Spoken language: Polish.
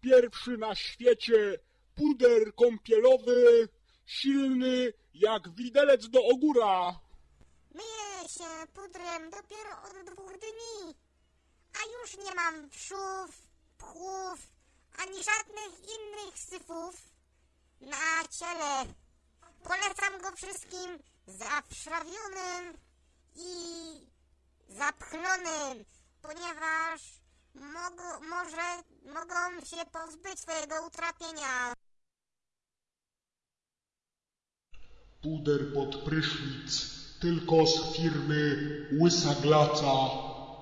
Pierwszy na świecie puder kąpielowy, silny jak widelec do ogóra. Myję się pudrem dopiero od dwóch dni, a już nie mam wszów, pchów, ani żadnych innych syfów na ciele. Polecam go wszystkim zawszrawionym i zapchlonym, ponieważ mogą, może mogą się pozbyć swojego utrapienia. Puder pod prysznic, tylko z firmy Łysa Glaca.